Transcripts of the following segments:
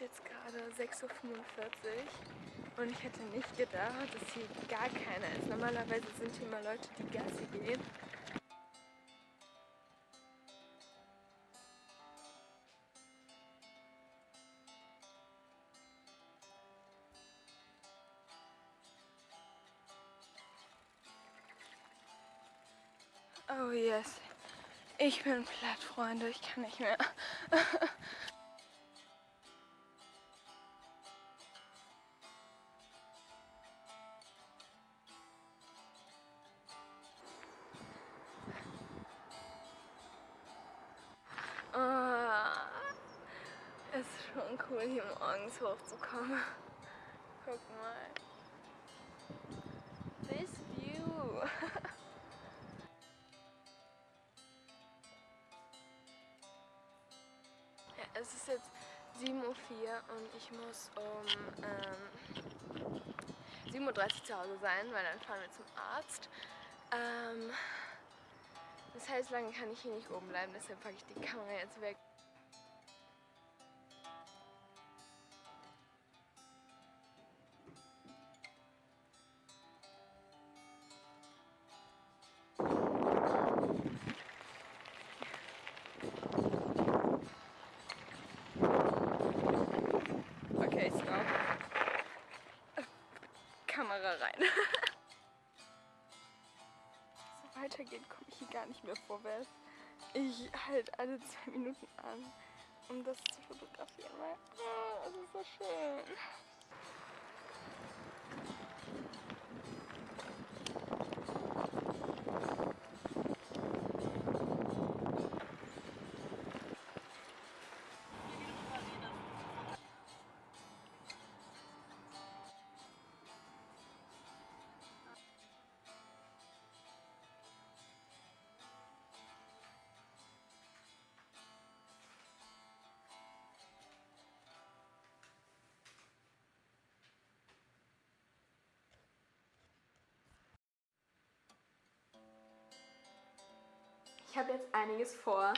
jetzt gerade 6.45 Uhr und ich hätte nicht gedacht, dass hier gar keiner ist. Normalerweise sind hier immer Leute, die Gassi gehen. Oh yes. Ich bin platt, Freunde. Ich kann nicht mehr. schon cool, hier morgens hochzukommen. Guck mal. This view. Ja, es ist jetzt 7.04 Uhr und ich muss um ähm, 7.30 Uhr zu Hause sein, weil dann fahren wir zum Arzt. Ähm, das heißt, lange kann ich hier nicht oben bleiben, deshalb packe ich die Kamera jetzt weg. Kamera rein. so weitergeht, komme ich hier gar nicht mehr vorwärts. Ich halte alle zwei Minuten an, um das zu fotografieren, weil oh, es ist so schön. Ich habe jetzt einiges vor.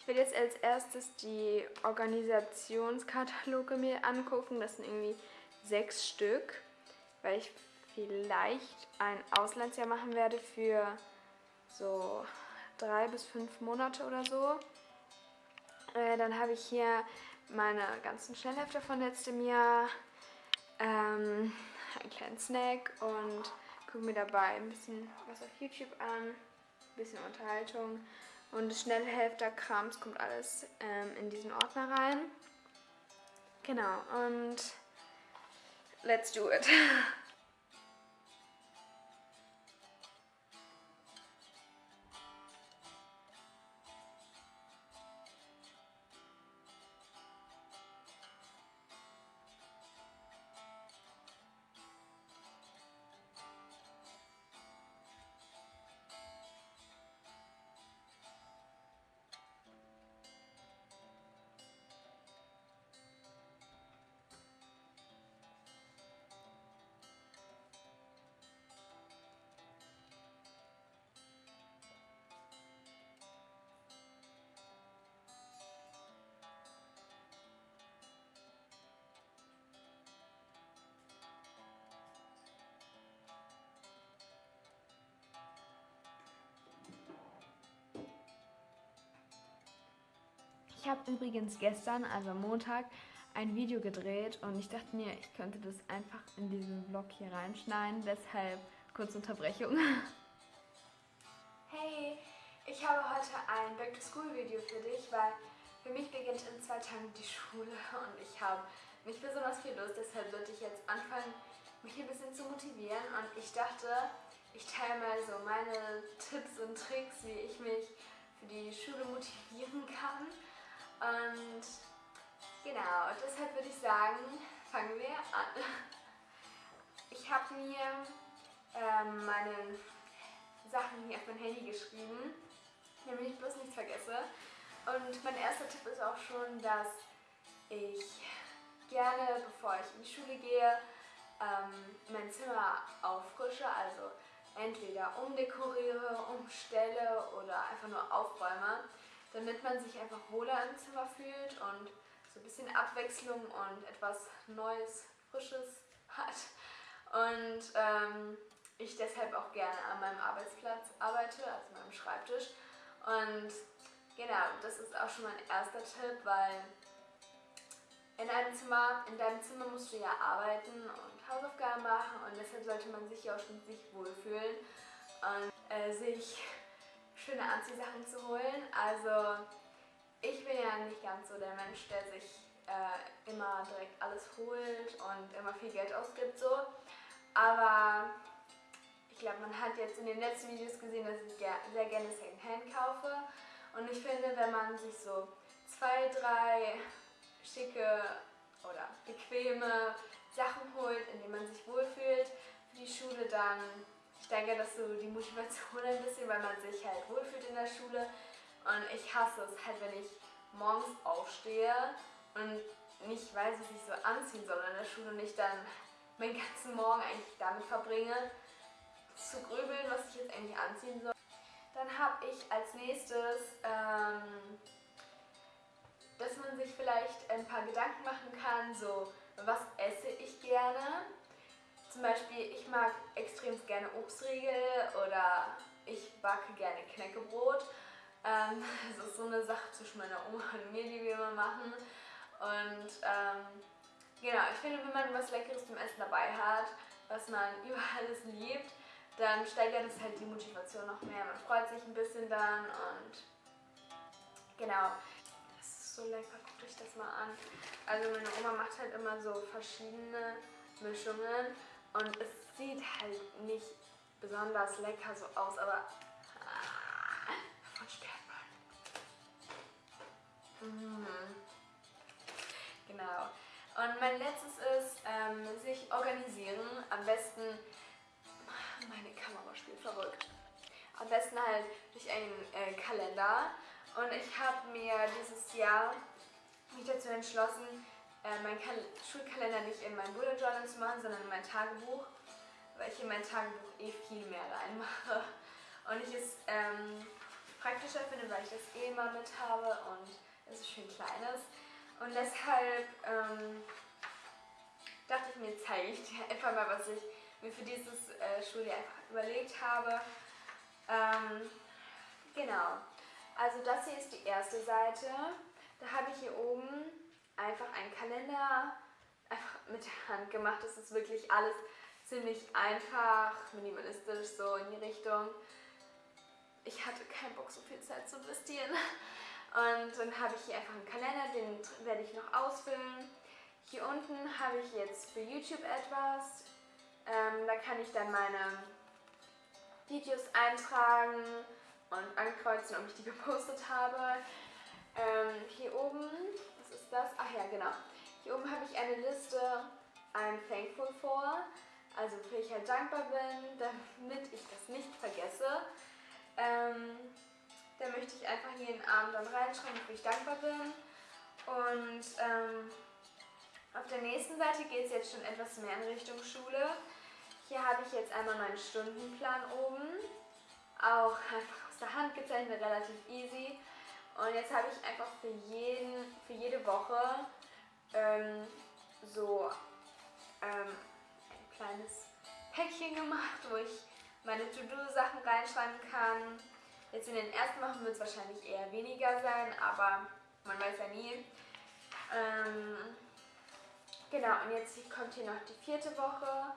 Ich werde jetzt als erstes die Organisationskataloge mir angucken. Das sind irgendwie sechs Stück, weil ich vielleicht ein Auslandsjahr machen werde für so drei bis fünf Monate oder so. Äh, dann habe ich hier meine ganzen Schnellhefte von letztem Jahr, ähm, einen kleinen Snack und gucke mir dabei ein bisschen was auf YouTube an bisschen Unterhaltung. Und Schnellhälfter-Krams kommt alles ähm, in diesen Ordner rein. Genau, und let's do it. Ich habe übrigens gestern, also Montag, ein Video gedreht und ich dachte mir, ich könnte das einfach in diesen Vlog hier reinschneiden. Deshalb kurze Unterbrechung. Hey, ich habe heute ein Back-to-School-Video für dich, weil für mich beginnt in zwei Tagen die Schule und ich habe nicht besonders viel Lust. Deshalb sollte ich jetzt anfangen, mich ein bisschen zu motivieren und ich dachte, ich teile mal so meine Tipps und Tricks, wie ich mich für die Schule motivieren kann. Und genau, deshalb würde ich sagen, fangen wir an. Ich habe mir ähm, meine Sachen hier auf mein Handy geschrieben, damit ich bloß nichts vergesse. Und mein erster Tipp ist auch schon, dass ich gerne, bevor ich in die Schule gehe, ähm, mein Zimmer auffrische, also entweder umdekoriere, umstelle oder einfach nur aufräume, damit man sich einfach wohler im Zimmer fühlt und so ein bisschen Abwechslung und etwas Neues, Frisches hat. Und ähm, ich deshalb auch gerne an meinem Arbeitsplatz arbeite, also meinem Schreibtisch. Und genau, das ist auch schon mein erster Tipp, weil in einem Zimmer, in deinem Zimmer musst du ja arbeiten und Hausaufgaben machen und deshalb sollte man sich ja auch schon sich wohlfühlen und äh, sich schöne Anziehsachen zu holen. Also ich bin ja nicht ganz so der Mensch, der sich äh, immer direkt alles holt und immer viel Geld ausgibt so. Aber ich glaube, man hat jetzt in den letzten Videos gesehen, dass ich sehr gerne Secondhand kaufe. Und ich finde, wenn man sich so zwei, drei schicke oder bequeme Sachen holt, in denen man sich wohlfühlt für die Schule, dann steigert das so die Motivation ein bisschen, weil man sich halt wohlfühlt in der Schule. Und ich hasse es halt, wenn ich morgens aufstehe und nicht weiß, was ich so anziehen soll in der Schule und ich dann meinen ganzen Morgen eigentlich damit verbringe, zu grübeln, was ich jetzt eigentlich anziehen soll. Dann habe ich als nächstes, ähm, dass man sich vielleicht ein paar Gedanken machen kann, so was esse ich gerne. Zum Beispiel, ich mag extrem gerne Obstriegel oder ich backe gerne Knäckebrot. Ähm, das ist so eine Sache zwischen meiner Oma und mir, die wir immer machen. Und ähm, genau, ich finde, wenn man was Leckeres zum Essen dabei hat, was man über alles liebt, dann steigert es halt die Motivation noch mehr. Man freut sich ein bisschen dann und genau. Das ist so lecker, guckt euch das mal an. Also meine Oma macht halt immer so verschiedene Mischungen und es sieht halt nicht besonders lecker so aus, aber ah, davon stirbt man. Genau. Und mein letztes ist, ähm, sich organisieren. Am besten meine Kamera spielt verrückt. Am besten halt durch einen äh, Kalender. Und ich habe mir dieses Jahr mich dazu entschlossen, äh, meinen Kal Schulkalender nicht in mein Bullet Journal zu machen, sondern in mein Tagebuch, weil ich in mein Tagebuch eh viel mehr reinmache. Und ich es ähm, praktischer finde, weil ich das eh immer mit habe und es ist schön kleines. Und deshalb ähm, dachte ich mir, zeige ich dir einfach mal, was ich mir für dieses äh, Schuljahr einfach überlegt habe. Ähm, genau. Also das hier ist die erste Seite. Da habe ich hier oben einfach einen Kalender einfach mit der Hand gemacht. Das ist wirklich alles ziemlich einfach, minimalistisch so in die Richtung. Ich hatte keinen Bock, so viel Zeit zu investieren. Und dann habe ich hier einfach einen Kalender, den werde ich noch ausfüllen. Hier unten habe ich jetzt für YouTube etwas. Ähm, da kann ich dann meine Videos eintragen und ankreuzen, ob ich die gepostet habe. Ähm, hier oben, ist das? Ach ja, genau. Hier oben habe ich eine Liste I'm thankful for, also wofür ich halt dankbar bin, damit ich das nicht vergesse. Ähm, da möchte ich einfach jeden Abend dann reinschreiben, wofür ich dankbar bin. Und ähm, auf der nächsten Seite geht es jetzt schon etwas mehr in Richtung Schule. Hier habe ich jetzt einmal meinen Stundenplan oben. Auch einfach aus der Hand gezeichnet, relativ easy. Und jetzt habe ich einfach für, jeden, für jede Woche ähm, so ähm, ein kleines Päckchen gemacht, wo ich meine To-Do-Sachen reinschreiben kann. Jetzt in den ersten Wochen wird es wahrscheinlich eher weniger sein, aber man weiß ja nie. Ähm, genau, und jetzt kommt hier noch die vierte Woche.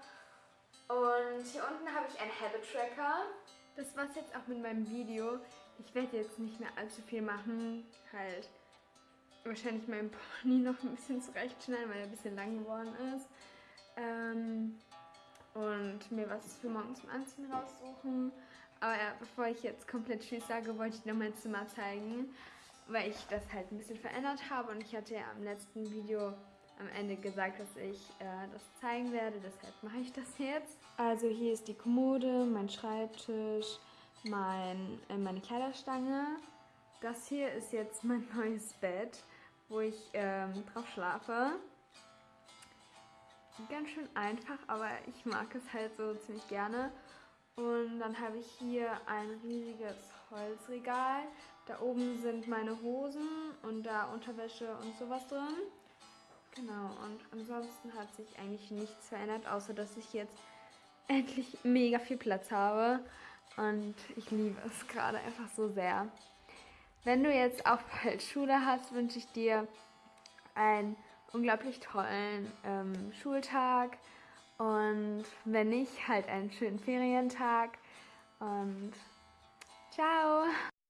Und hier unten habe ich einen Habit Tracker. Das war's jetzt auch mit meinem Video. Ich werde jetzt nicht mehr allzu viel machen. Halt wahrscheinlich meinen Pony noch ein bisschen zurechtschneiden, weil er ein bisschen lang geworden ist. Ähm, und mir was für morgen zum Anziehen raussuchen. Aber ja, bevor ich jetzt komplett Tschüss sage, wollte ich noch mein Zimmer zeigen, weil ich das halt ein bisschen verändert habe. Und ich hatte ja am letzten Video am Ende gesagt, dass ich äh, das zeigen werde. Deshalb mache ich das jetzt. Also hier ist die Kommode, mein Schreibtisch, mein, äh, meine Kleiderstange. Das hier ist jetzt mein neues Bett, wo ich ähm, drauf schlafe. Ganz schön einfach, aber ich mag es halt so ziemlich gerne. Und dann habe ich hier ein riesiges Holzregal. Da oben sind meine Hosen und da Unterwäsche und sowas drin. Genau, und ansonsten hat sich eigentlich nichts verändert, außer dass ich jetzt endlich mega viel Platz habe. Und ich liebe es gerade einfach so sehr. Wenn du jetzt auch bald Schule hast, wünsche ich dir einen unglaublich tollen ähm, Schultag. Und wenn nicht, halt einen schönen Ferientag. Und ciao!